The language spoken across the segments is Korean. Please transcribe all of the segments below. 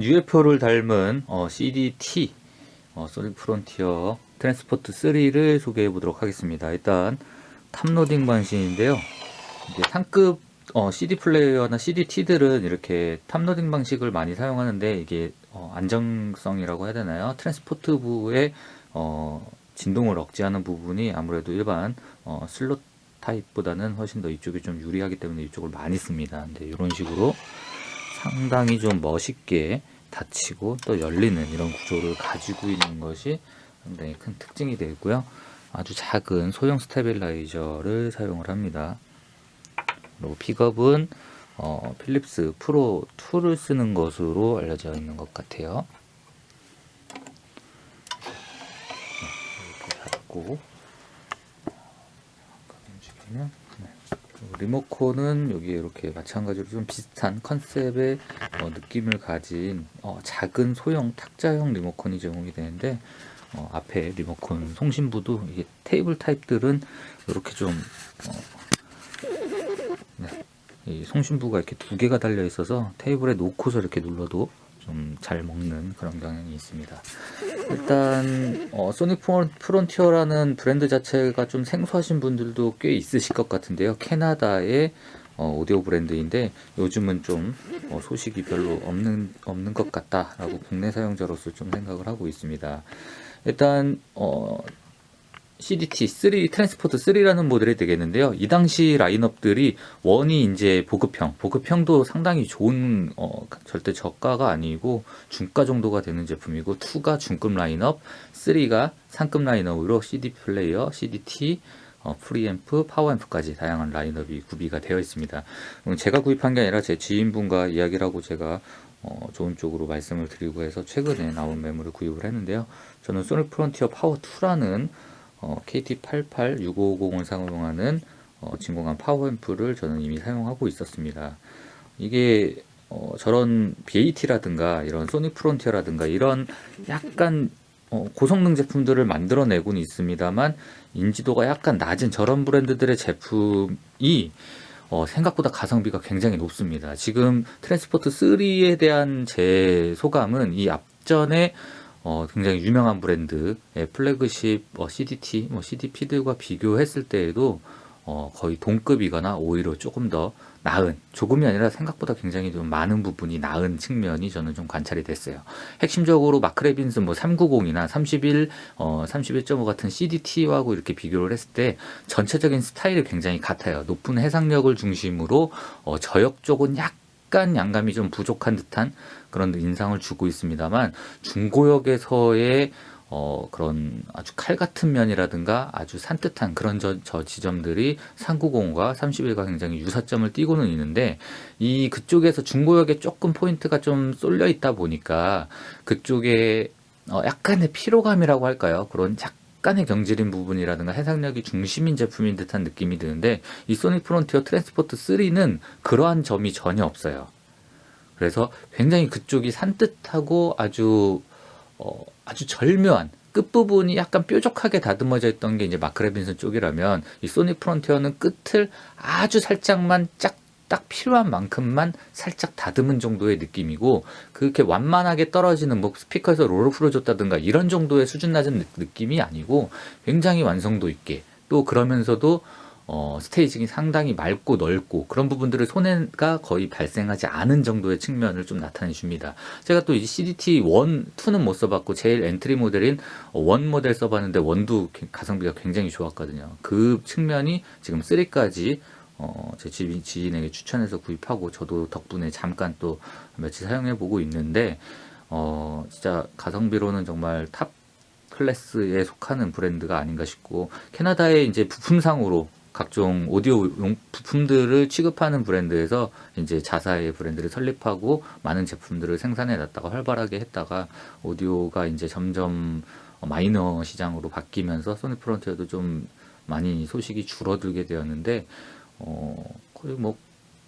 UFO를 닮은 어, CDT 어, Sonic Frontier Transport 3를 소개해 보도록 하겠습니다. 일단 top loading 방식인데요. 이제 상급 어, CD 플레이어나 CDT들은 이렇게 탑로딩 방식을 많이 사용하는데 이게 어, 안정성이라고 해야 되나요? transport 부의 어, 진동을 억제하는 부분이 아무래도 일반 어, 슬롯 타입보다는 훨씬 더 이쪽이 좀 유리하기 때문에 이쪽을 많이 씁니다. 근데 이런 식으로 상당히 좀 멋있게 닫히고 또 열리는 이런 구조를 가지고 있는 것이 상당히 큰 특징이 되고요. 아주 작은 소형 stabilizer를 사용을 합니다. 그리고 픽업은 어, Philips Pro 2를 쓰는 것으로 알려져 있는 것 같아요. 이렇게 닫고 움직이면 네. 그 리모컨은 여기 이렇게 마찬가지로 좀 비슷한 컨셉의 어, 느낌을 가진 어, 작은 소형 탁자형 리모컨이 제공이 되는데 어, 앞에 리모컨 송신부도 이게 테이블 타입들은 이렇게 좀 어, 네, 이 송신부가 이렇게 두 개가 달려 있어서 테이블에 놓고서 이렇게 눌러도 좀 잘 먹는 그런 경향이 있습니다. 일단 어, Sonic Frontier라는 브랜드 자체가 좀 생소하신 분들도 꽤 있으실 것 같은데요. 캐나다의 어, 오디오 브랜드인데 요즘은 좀 어, 소식이 별로 없는 없는 것 같다라고 국내 사용자로서 좀 생각을 하고 있습니다. 일단 어, CDT 3 Transport 3라는 모델이 되겠는데요. 이 당시 라인업들이 one이 이제 보급형, 보급형도 상당히 좋은 어, 절대 저가가 아니고 중가 정도가 되는 제품이고 2가 중급 라인업, 3가 상급 라인업으로 CD 플레이어, CDT, 어, 프리앰프, 파워앰프까지 다양한 라인업이 구비가 되어 있습니다. 제가 구입한 게 아니라 제 지인분과 이야기를 하고 제가 어, 좋은 쪽으로 말씀을 드리고 해서 최근에 나온 매물을 구입을 했는데요. 저는 Sonic Frontier Power 2라는 어, KT886550을 사용하는 어, 진공관 파워앰프를 저는 이미 사용하고 있었습니다. 이게 어, 저런 BAT라든가 이런 Sonic Frontier라든가 이런 약간 어, 고성능 제품들을 만들어내고는 있습니다만 인지도가 약간 낮은 저런 브랜드들의 제품이 어, 생각보다 가성비가 굉장히 높습니다. 지금 Transport 3에 대한 제 소감은 이 앞전에 어, 굉장히 유명한 브랜드의 플래그십 어, CDT, 뭐 CDP들과 비교했을 때에도 어, 거의 동급이거나 오히려 조금 더 나은, 조금이 아니라 생각보다 굉장히 좀 많은 부분이 나은 측면이 저는 좀 관찰이 됐어요. 핵심적으로 마크레빈스 뭐 390이나 31, 어, 31.5 같은 CDT하고 이렇게 비교를 했을 때 전체적인 스타일이 굉장히 같아요. 높은 해상력을 중심으로 어, 저역 쪽은 약 간 양감이 좀 부족한 듯한 그런 인상을 주고 있습니다만 중고역에서의 어, 그런 아주 칼 같은 면이라든가 아주 산뜻한 그런 저, 저 지점들이 390과 31과 굉장히 유사점을 띠고는 있는데 이 그쪽에서 중고역에 조금 포인트가 좀 쏠려 있다 보니까 그쪽에 어, 약간의 피로감이라고 할까요? 그런 약간의 경질인 부분이라든가 해상력이 중심인 제품인 듯한 느낌이 드는데 이 Sonic Frontier Transport 3는 그러한 점이 전혀 없어요. 그래서 굉장히 그쪽이 산뜻하고 아주 어, 아주 절묘한 끝부분이 약간 뾰족하게 다듬어져 있던 게 이제 Mark Levinson 쪽이라면 이 Sonic Frontier는 끝을 아주 살짝만 짝 딱 필요한 만큼만 살짝 다듬은 정도의 느낌이고 그렇게 완만하게 떨어지는 뭐 스피커에서 roll을 풀어줬다든가 이런 정도의 수준 낮은 느낌이 아니고 굉장히 완성도 있게 또 그러면서도 어, staging이 상당히 맑고 넓고 그런 부분들을 손해가 거의 발생하지 않은 정도의 측면을 좀 나타내 줍니다. 제가 또 이 CDT 1, 2는 못 써봤고 제일 엔트리 모델인 1 모델 써봤는데 1도 가성비가 굉장히 좋았거든요. 그 측면이 지금 3까지 어, 제 지인에게 추천해서 구입하고 저도 덕분에 잠깐 또 며칠 사용해 보고 있는데 어, 진짜 가성비로는 정말 top class에 속하는 브랜드가 아닌가 싶고 캐나다의 이제 부품상으로 각종 오디오 용 부품들을 취급하는 브랜드에서 이제 자사의 브랜드를 설립하고 많은 제품들을 생산해 놨다가 활발하게 했다가 오디오가 이제 점점 마이너 시장으로 바뀌면서 Sonic Frontier도 좀 많이 소식이 줄어들게 되었는데 어 거의 뭐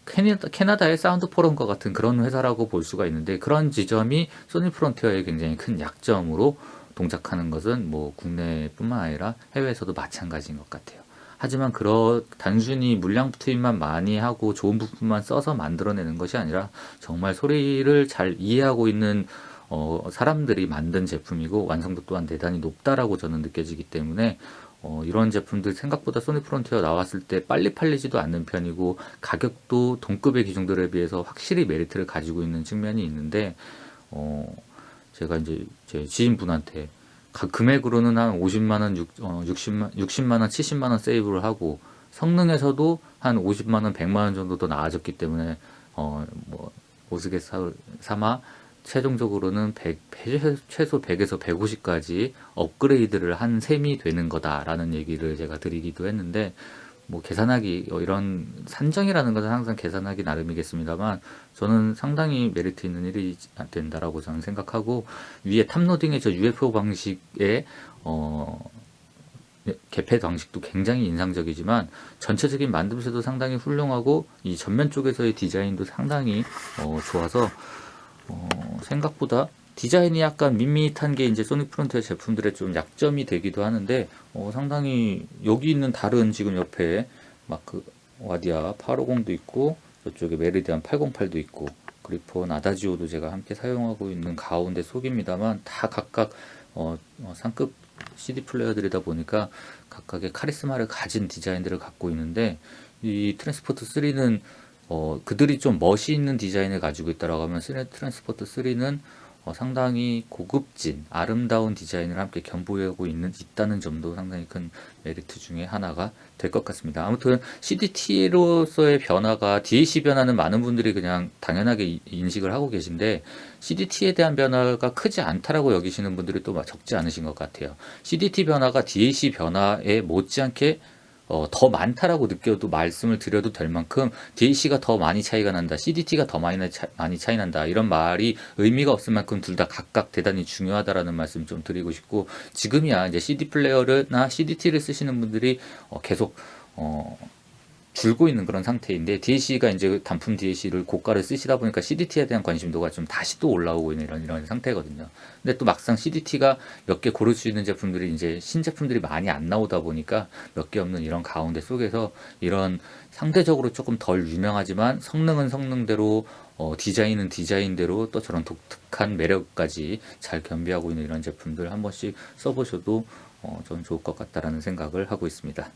캐나다, 캐나다의 사운드 포럼과 같은 그런 회사라고 볼 수가 있는데 그런 지점이 Sonic Frontier의 굉장히 큰 약점으로 동작하는 것은 뭐 국내뿐만 아니라 해외에서도 마찬가지인 것 같아요. 하지만 그런 단순히 물량 투입만 많이 하고 좋은 부품만 써서 만들어내는 것이 아니라 정말 소리를 잘 이해하고 있는 어, 사람들이 만든 제품이고 완성도 또한 대단히 높다라고 저는 느껴지기 때문에 어, 이런 제품들 생각보다 소니 프론티어 나왔을 때 빨리 팔리지도 않는 편이고 가격도 동급의 기종들에 비해서 확실히 메리트를 가지고 있는 측면이 있는데 어, 제가 이제 제 지인분한테 각 금액으로는 한 50만원, 6, 어, 60만, 60만원, 70만원 세이브를 하고 성능에서도 한 50만원, 100만원 정도 더 나아졌기 때문에 어, 뭐 우스갯삼아 최종적으로는 100, 최소 100에서 150까지 업그레이드를 한 셈이 되는 거다라는 얘기를 제가 드리기도 했는데 뭐 계산하기 어, 이런 산정이라는 것은 항상 계산하기 나름이겠습니다만 저는 상당히 메리트 있는 일이 된다라고 저는 생각하고 위에 탑로딩의 저 UFO 방식의 어 개폐 방식도 굉장히 인상적이지만 전체적인 만듦새도 상당히 훌륭하고 이 전면 쪽에서의 디자인도 상당히 어 좋아서 어, 생각보다 디자인이 약간 밋밋한 게 이제 소닉 프론트의 제품들의 좀 약점이 되기도 하는데 어, 상당히 여기 있는 다른 지금 옆에 마크 와디아 850도 있고 저쪽에 메리디안 808도 있고 그리폰 아다지오도 제가 함께 사용하고 있는 가운데 속입니다만 다 각각 어, 어, 상급 CD 플레이어들이다 보니까 각각의 카리스마를 가진 디자인들을 갖고 있는데 이 Transport 3는 어, 그들이 좀 멋이 있는 디자인을 가지고 있다라고 하면 스네 Transport 3는 어, 상당히 고급진 아름다운 디자인을 함께 겸비하고 있는 있다는 점도 상당히 큰 메리트 중에 하나가 될 것 같습니다. 아무튼 CDT로서의 변화가 DAC 변화는 많은 분들이 그냥 당연하게 인식을 하고 계신데 CDT에 대한 변화가 크지 않다라고 여기시는 분들이 또 적지 않으신 것 같아요. CDT 변화가 DAC 변화에 못지않게 어, 더 많다라고 느껴도 말씀을 드려도 될 만큼 DAC가 더 많이 차이가 난다, CDT가 더 많이, 차, 많이 차이 난다 이런 말이 의미가 없을 만큼 둘 다 각각 대단히 중요하다라는 말씀 좀 드리고 싶고 지금이야 이제 CD 플레이어나 CDT를 쓰시는 분들이 어, 계속 어, 줄고 있는 그런 상태인데 DAC가 이제 단품 DAC를 고가를 쓰시다 보니까 CDT에 대한 관심도가 좀 다시 또 올라오고 있는 이런 이런 상태거든요. 근데 또 막상 CDT가 몇 개 고를 수 있는 제품들이 이제 신제품들이 많이 안 나오다 보니까 몇 개 없는 이런 가운데 속에서 이런 상대적으로 조금 덜 유명하지만 성능은 성능대로 어, 디자인은 디자인대로 또 저런 독특한 매력까지 잘 겸비하고 있는 이런 제품들 한 번씩 써보셔도 어, 저는 좋을 것 같다라는 생각을 하고 있습니다.